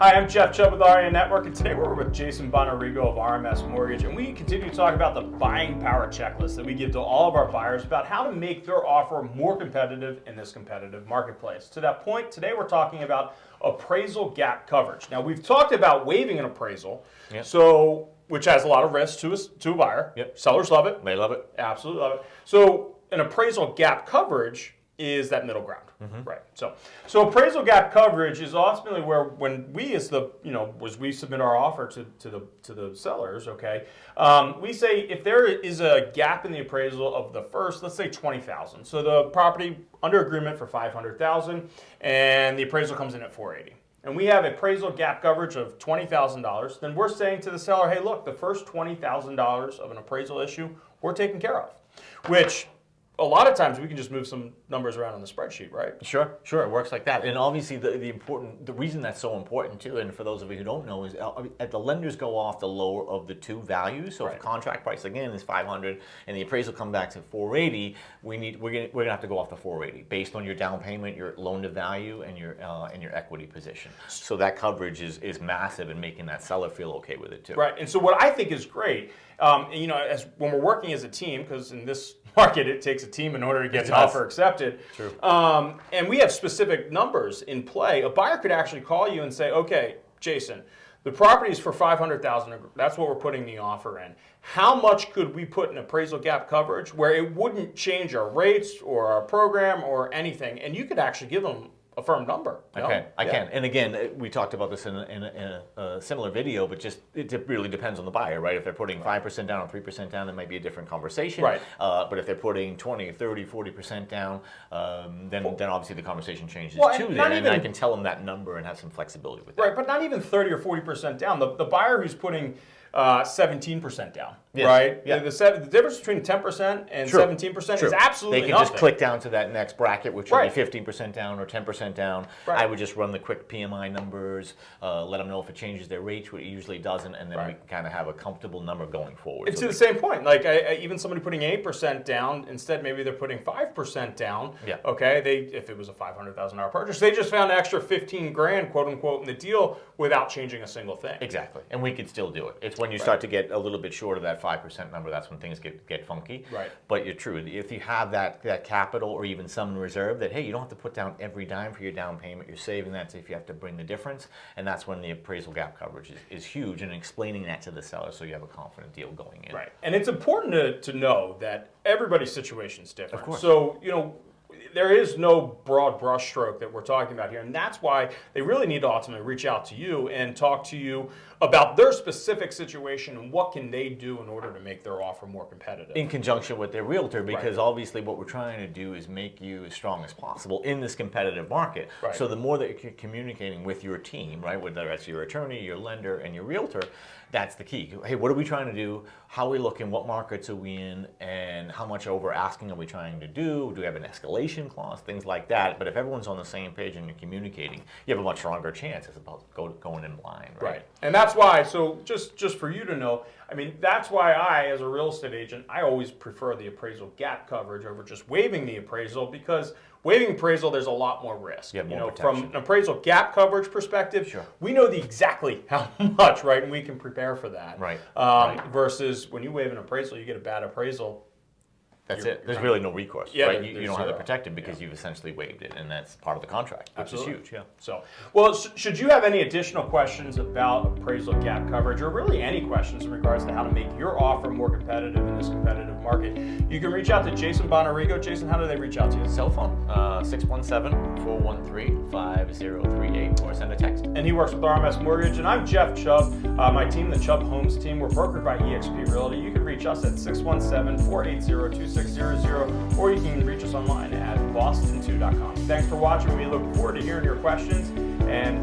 Hi, I'm Jeff Chubb with REA Network, and today we're with Jason Bonarigo of RMS Mortgage, and we continue to talk about the buying power checklist that we give to all of our buyers about how to make their offer more competitive in this competitive marketplace. To that point, today we're talking about appraisal gap coverage. Now, we've talked about waiving an appraisal, Yep. so which has a lot of risk to a, to a buyer. Yep. Sellers love it. They love it. Absolutely love it. So an appraisal gap coverage is that middle ground, Mm-hmm. right? So, so appraisal gap coverage is ultimately where when we as the you know as we submit our offer to, to the to the sellers, okay, um, we say if there is a gap in the appraisal of the first, let's say twenty thousand, so the property under agreement for five hundred thousand, and the appraisal comes in at four eighty. And we have appraisal gap coverage of $20,000, then we're saying to the seller, hey, look, the first $20,000 of an appraisal issue, we're taking care of. Which a lot of times we can just move some numbers around on the spreadsheet, right? Sure, sure, it works like that. And obviously, the, the important, the reason that's so important too, and for those of you who don't know, is uh, at the lenders go off the lower of the two values. So if Right. the contract price again is 500 and the appraisal come back to 480, we need we're gonna we're gonna have to go off the 480 based on your down payment, your loan to value, and your uh, and your equity position. So that coverage is is massive and making that seller feel okay with it too. Right. And so what I think is great, um, you know, as when we're working as a team, because in this market it takes a team in order to get an offer accepted. True. Um, and we have specific numbers in play. A buyer could actually call you and say, okay, Jason. The property is for 500,000. That's what we're putting the offer in. How much could we put in appraisal gap coverage where it wouldn't change our rates or our program or anything? And you could actually give them a firm number. I you know? can, I Yeah. can. And again, uh, we talked about this in a, in a, in a, uh, similar video, but just it really depends on the buyer, right? If they're putting 5% down or 3% down, it might be a different conversation. Right. Uh, but if they're putting 20, 30, 40% down, um, then, then obviously the conversation changes Well, too. not Then, and I can tell them that number and have some flexibility with that. Right, but not even 30 or 40% down. The, the buyer who's putting uh, 17% down, Yes, right? yeah. The, the, the difference between 10% and True, 17% True. is absolutely They can nothing. just click down to that next bracket, which Right. would be 15% down or 10% down. Right. I would just run the quick PMI numbers, uh, let them know if it changes their rates, which it usually doesn't, and then we can kind of have a comfortable number going forward. And So to the the- same point, like I, I, even somebody putting 8% down, instead maybe they're putting 5% down. Yeah. Okay, they if it was a $500,000 purchase, they just found an extra 15 grand, quote unquote, in the deal without changing a single thing. Exactly, and we could still do it. It's when you start to get a little bit short of that five percent number that's when things get get funky. Right. But you're true. If you have that that capital or even some reserve, that hey, you don't have to put down every dime for your down payment. You're saving that if you have to bring the difference, and that's when the appraisal gap coverage is, is huge. And explaining that to the seller so you have a confident deal going in. Right. And it's important to, to know that everybody's situation is different. Of course. So, you know, there is no broad brushstroke that we're talking about here. And that's why they really need to ultimately reach out to you and talk to you about their specific situation and what can they do in order to make their offer more competitive. in conjunction with their realtor because obviously what we're trying to do is make you as strong as possible in this competitive market. Right. So the more that you're communicating with your team, right, whether that's your attorney, your lender, and your realtor, that's the key. Hey, what are we trying to do? How are we looking? What markets are we in? And how much over asking are we trying to do? Do we have an escalation clause? Things like that. But if everyone's on the same page and you're communicating, you have a much stronger chance as opposed to go, going in blind, right? Right. And that's why, so just, just for you to know, I mean, that's why I, as a real estate agent, I always prefer the appraisal gap coverage over just waiving the appraisal because waiving appraisal, there's a lot more risk. You have more know, protection. from an appraisal gap coverage perspective, Sure. we know the exactly how much, right? And we can prepare for that. Right, Um, right. Versus when you waive an appraisal, you get a bad appraisal. That's it. There's really no recourse, Yeah, right? there- You, you don't have it zero. protected because you've essentially waived it, and that's part of the contract, which Absolutely. is huge. Yeah. So, well, sh- should you have any additional questions about appraisal gap coverage or really any questions in regards to how to make your offer more competitive in this competitive market, you can reach out to Jason Bonarigo. Jason, how do they reach out to you? Cell phone, uh, 617-413-5038, or send a text. And he works with RMS Mortgage. And I'm Jeff Chubb. Uh, my team, the Chubb Homes team, we're brokered by eXp Realty. You can reach us at 617-480-2600 or you can reach us online at boston2.com. Thanks for watching. We look forward to hearing your questions and